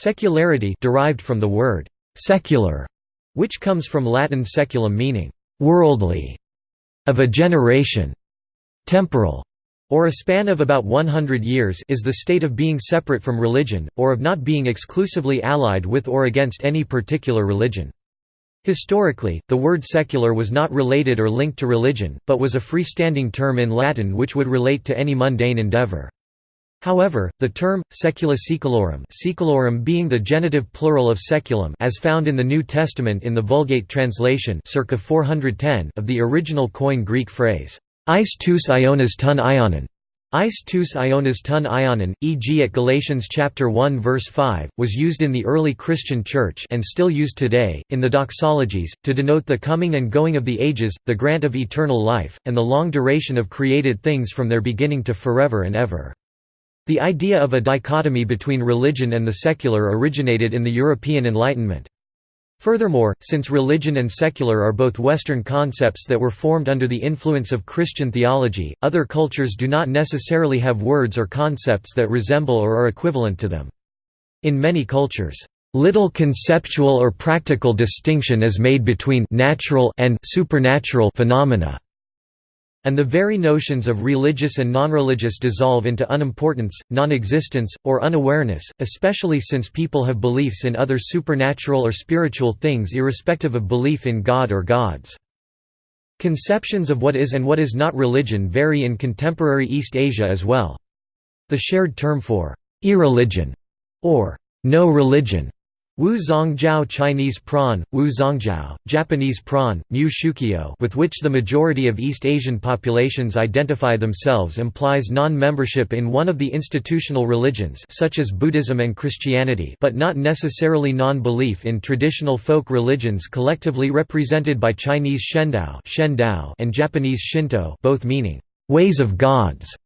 Secularity derived from the word «secular», which comes from Latin seculum meaning «worldly», of a generation, temporal, or a span of about 100 years is the state of being separate from religion, or of not being exclusively allied with or against any particular religion. Historically, the word secular was not related or linked to religion, but was a freestanding term in Latin which would relate to any mundane endeavor. However, the term, saecula saeculorum saeculorum being the genitive plural of saeculum as found in the New Testament in the Vulgate translation circa 410 of the original Koine Greek phrase, Eis aionas ton aionon, Eis aionas ton aionon, e.g. at Galatians chapter 1 verse 5, was used in the early Christian church and still used today, in the doxologies, to denote the coming and going of the ages, the grant of eternal life, and the long duration of created things from their beginning to forever and ever. The idea of a dichotomy between religion and the secular originated in the European Enlightenment. Furthermore, since religion and secular are both Western concepts that were formed under the influence of Christian theology, other cultures do not necessarily have words or concepts that resemble or are equivalent to them. In many cultures, little conceptual or practical distinction is made between natural and supernatural phenomena. And the very notions of religious and non-religious dissolve into unimportance, non-existence, or unawareness, especially since people have beliefs in other supernatural or spiritual things irrespective of belief in God or gods. Conceptions of what is and what is not religion vary in contemporary East Asia as well. The shared term for irreligion or no religion Wu Zongjiao Chinese prawn, Wu Zongjiao, Japanese prawn, Mu Shukyo with which the majority of East Asian populations identify themselves implies non-membership in one of the institutional religions such as Buddhism and Christianity but not necessarily non-belief in traditional folk religions collectively represented by Chinese Shendao and Japanese Shinto both meaning, "...ways of gods".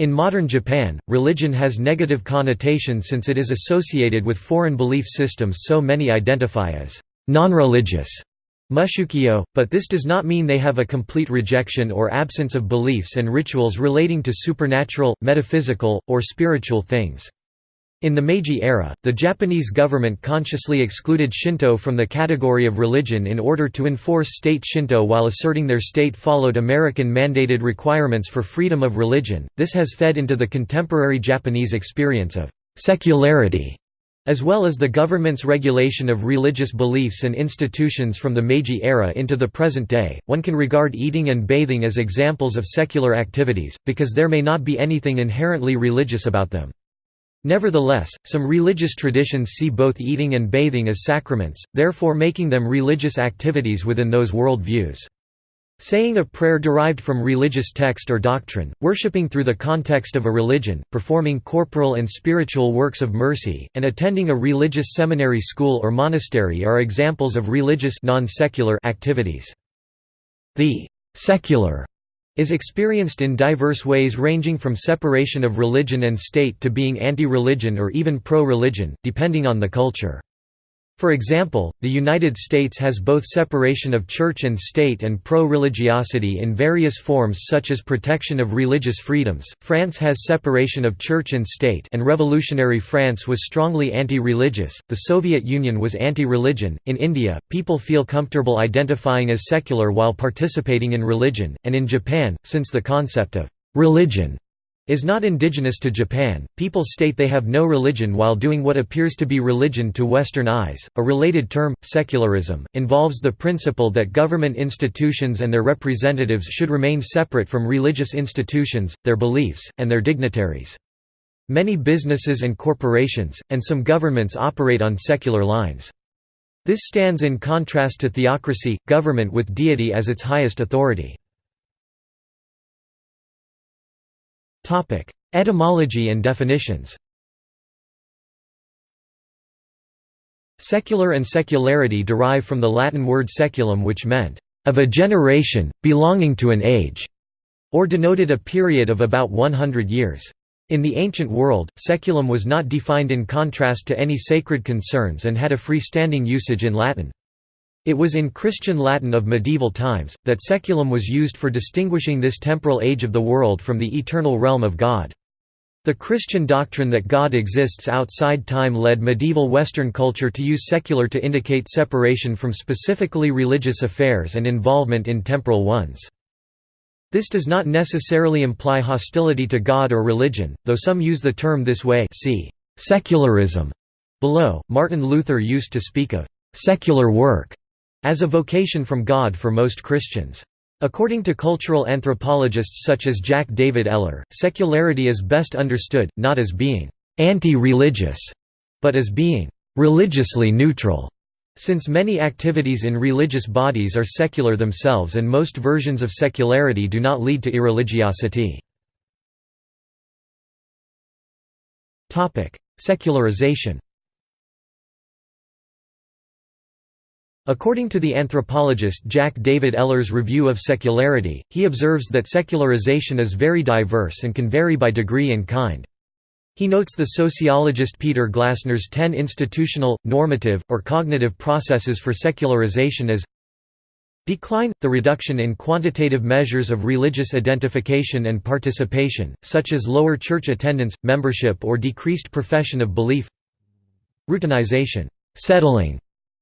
In modern Japan, religion has negative connotation since it is associated with foreign belief systems so many identify as non-religious mushukyo, but this does not mean they have a complete rejection or absence of beliefs and rituals relating to supernatural, metaphysical, or spiritual things. In the Meiji era, the Japanese government consciously excluded Shinto from the category of religion in order to enforce state Shinto while asserting their state followed American mandated requirements for freedom of religion. This has fed into the contemporary Japanese experience of secularity, as well as the government's regulation of religious beliefs and institutions from the Meiji era into the present day. One can regard eating and bathing as examples of secular activities, because there may not be anything inherently religious about them. Nevertheless, some religious traditions see both eating and bathing as sacraments, therefore making them religious activities within those world views. Saying a prayer derived from religious text or doctrine, worshipping through the context of a religion, performing corporal and spiritual works of mercy, and attending a religious seminary school or monastery are examples of religious activities. The «secular» is experienced in diverse ways ranging from separation of religion and state to being anti-religion or even pro-religion, depending on the culture. For example, the United States has both separation of church and state and pro-religiosity in various forms such as protection of religious freedoms, France has separation of church and state and revolutionary France was strongly anti-religious, the Soviet Union was anti-religion, in India, people feel comfortable identifying as secular while participating in religion, and in Japan, since the concept of «religion» is not indigenous to Japan. People state they have no religion while doing what appears to be religion to Western eyes. A related term, secularism, involves the principle that government institutions and their representatives should remain separate from religious institutions, their beliefs, and their dignitaries. Many businesses and corporations, and some governments operate on secular lines. This stands in contrast to theocracy, government with deity as its highest authority. Etymology and definitions Secular and secularity derive from the Latin word seculum which meant, "...of a generation, belonging to an age", or denoted a period of about 100 years. In the ancient world, seculum was not defined in contrast to any sacred concerns and had a freestanding usage in Latin. It was in Christian Latin of medieval times, that seculum was used for distinguishing this temporal age of the world from the eternal realm of God. The Christian doctrine that God exists outside time led medieval Western culture to use secular to indicate separation from specifically religious affairs and involvement in temporal ones. This does not necessarily imply hostility to God or religion, though some use the term this way see secularism. Below, Martin Luther used to speak of secular work as a vocation from God for most Christians. According to cultural anthropologists such as Jack David Eller, secularity is best understood, not as being «anti-religious», but as being «religiously neutral», since many activities in religious bodies are secular themselves and most versions of secularity do not lead to irreligiosity. Secularization According to the anthropologist Jack David Eller's review of secularity, he observes that secularization is very diverse and can vary by degree and kind. He notes the sociologist Peter Glasner's ten institutional, normative, or cognitive processes for secularization as Decline – the reduction in quantitative measures of religious identification and participation, such as lower church attendance, membership or decreased profession of belief Routinization settling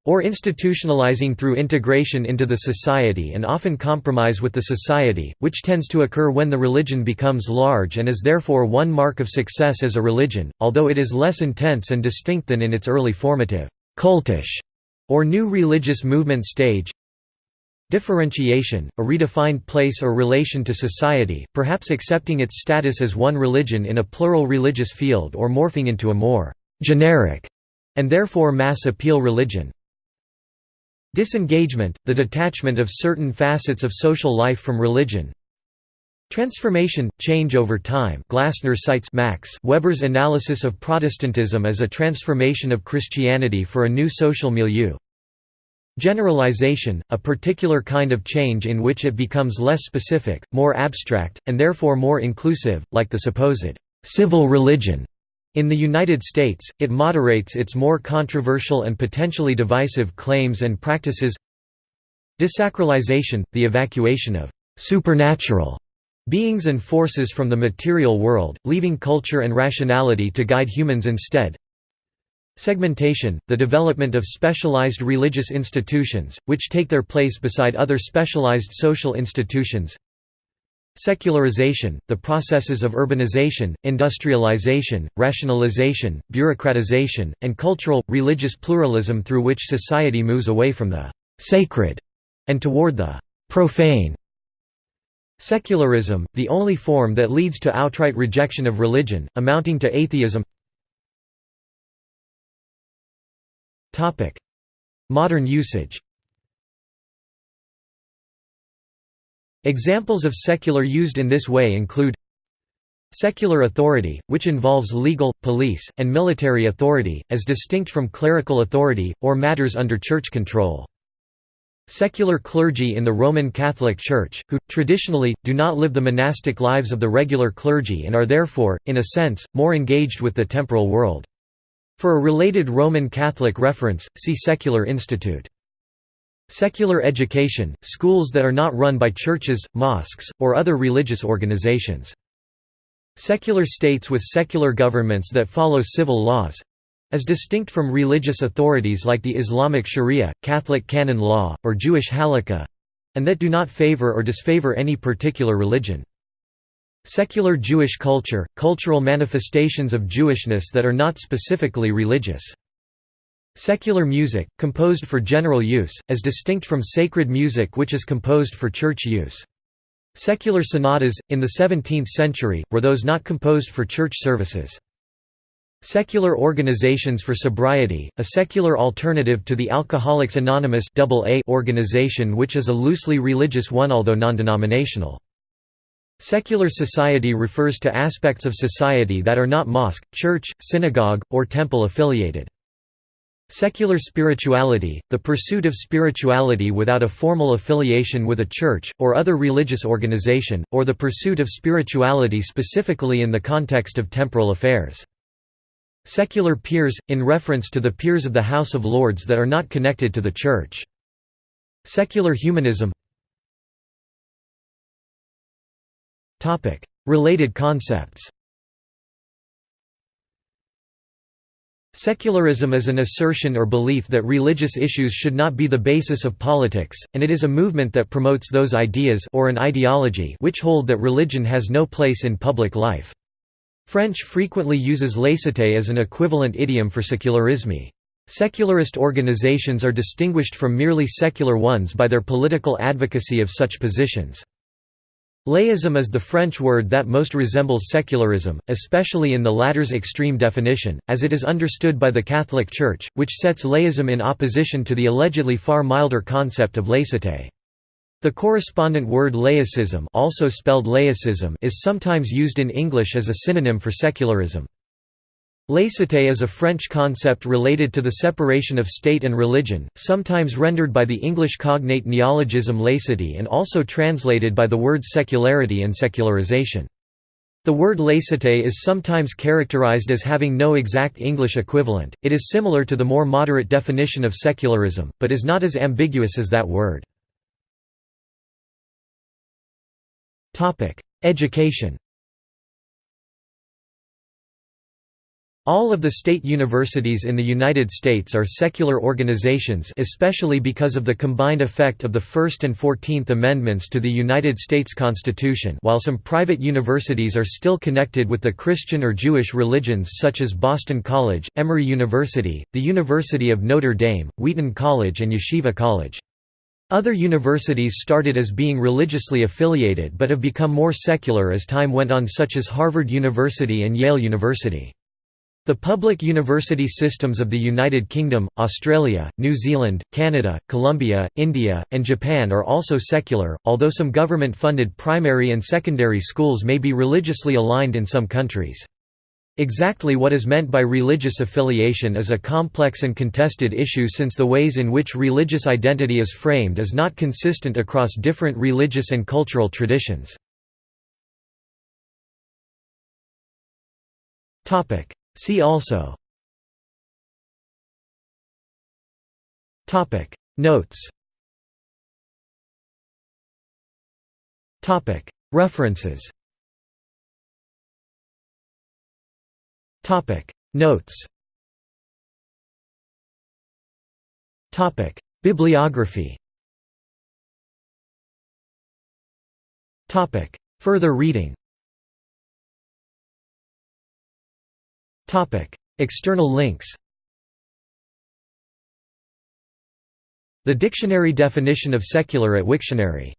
or institutionalizing through integration into the society and often compromise with the society, which tends to occur when the religion becomes large and is therefore one mark of success as a religion, although it is less intense and distinct than in its early formative, cultish, or new religious movement stage. Differentiation, a redefined place or relation to society, perhaps accepting its status as one religion in a plural religious field or morphing into a more generic and therefore mass appeal religion. Disengagement, the detachment of certain facets of social life from religion. Transformation, change over time Glasner cites Max Weber's analysis of Protestantism as a transformation of Christianity for a new social milieu. Generalization, a particular kind of change in which it becomes less specific, more abstract, and therefore more inclusive, like the supposed «civil religion» In the United States, it moderates its more controversial and potentially divisive claims and practices. Desacralization, the evacuation of «supernatural» beings and forces from the material world, leaving culture and rationality to guide humans instead. Segmentation, the development of specialized religious institutions, which take their place beside other specialized social institutions Secularization, the processes of urbanization, industrialization, rationalization, bureaucratization, and cultural, religious pluralism through which society moves away from the «sacred» and toward the «profane». Secularism, the only form that leads to outright rejection of religion, amounting to atheism. Modern usage Examples of secular used in this way include Secular authority, which involves legal, police, and military authority, as distinct from clerical authority, or matters under church control. Secular clergy in the Roman Catholic Church, who, traditionally, do not live the monastic lives of the regular clergy and are therefore, in a sense, more engaged with the temporal world. For a related Roman Catholic reference, see Secular Institute. Secular education, schools that are not run by churches, mosques, or other religious organizations. Secular states with secular governments that follow civil laws as distinct from religious authorities like the Islamic Sharia, Catholic canon law, or Jewish halakha and that do not favor or disfavor any particular religion. Secular Jewish culture, cultural manifestations of Jewishness that are not specifically religious. Secular music, composed for general use, as distinct from sacred music which is composed for church use. Secular sonatas, in the 17th century, were those not composed for church services. Secular organizations for sobriety, a secular alternative to the Alcoholics Anonymous organization which is a loosely religious one although non-denominational. Secular society refers to aspects of society that are not mosque, church, synagogue, or temple affiliated. Secular spirituality, the pursuit of spirituality without a formal affiliation with a church, or other religious organization, or the pursuit of spirituality specifically in the context of temporal affairs. Secular peers, in reference to the peers of the House of Lords that are not connected to the Church. Secular humanism Related concepts Secularism is an assertion or belief that religious issues should not be the basis of politics, and it is a movement that promotes those ideas or an ideology which hold that religion has no place in public life. French frequently uses laïcité as an equivalent idiom for sécularisme. Secularist organizations are distinguished from merely secular ones by their political advocacy of such positions. Laïcisme is the French word that most resembles secularism, especially in the latter's extreme definition, as it is understood by the Catholic Church, which sets laïcisme in opposition to the allegedly far milder concept of laïcité. The correspondent word laicism, also spelled laicism is sometimes used in English as a synonym for secularism. Laïcité is a French concept related to the separation of state and religion, sometimes rendered by the English cognate neologism laicity and also translated by the words secularity and secularization. The word laïcité is sometimes characterized as having no exact English equivalent, it is similar to the more moderate definition of secularism, but is not as ambiguous as that word. Education All of the state universities in the United States are secular organizations especially because of the combined effect of the First and Fourteenth Amendments to the United States Constitution while some private universities are still connected with the Christian or Jewish religions such as Boston College, Emory University, the University of Notre Dame, Wheaton College and Yeshiva College. Other universities started as being religiously affiliated but have become more secular as time went on such as Harvard University and Yale University. The public university systems of the United Kingdom, Australia, New Zealand, Canada, Colombia, India, and Japan are also secular, although some government-funded primary and secondary schools may be religiously aligned in some countries. Exactly what is meant by religious affiliation is a complex and contested issue since the ways in which religious identity is framed is not consistent across different religious and cultural traditions. See also. Topic. Notes. Topic. References. Topic. Notes. Topic. Bibliography. Topic. Further reading External links The dictionary definition of secular at Wiktionary